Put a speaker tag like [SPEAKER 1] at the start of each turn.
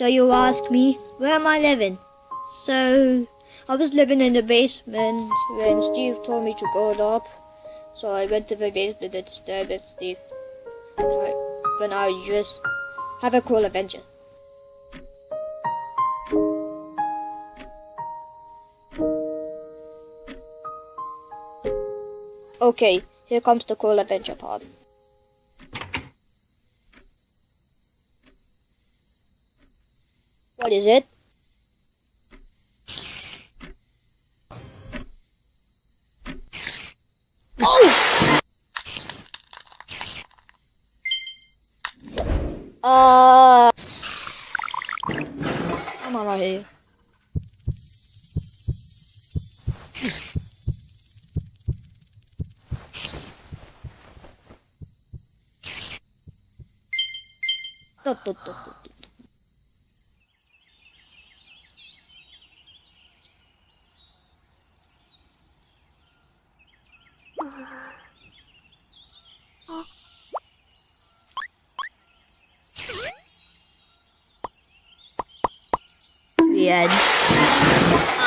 [SPEAKER 1] So you ask me, where am I living? So I was living in the basement when Steve told me to go up. So I went to the basement and stared at Steve. But now you just have a cool adventure. Okay, here comes the cool adventure part. What is it? Oh! Uh... Come on right here. Dot, dot, dot, dot, The. Ah!